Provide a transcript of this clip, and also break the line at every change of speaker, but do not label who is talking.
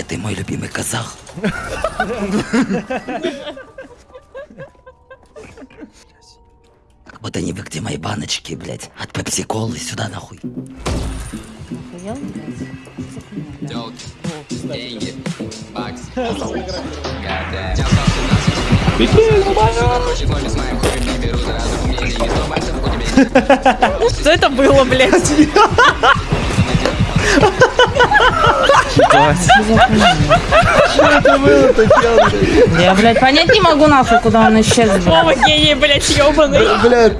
Это мой любимый казах. Вот они вы где мои баночки, блядь. От пепси-колы сюда нахуй.
Что это было, блядь? Я, блядь, понять не могу нахуй, куда он исчез.
Вова гений, блядь, ёбаный.
Блядь,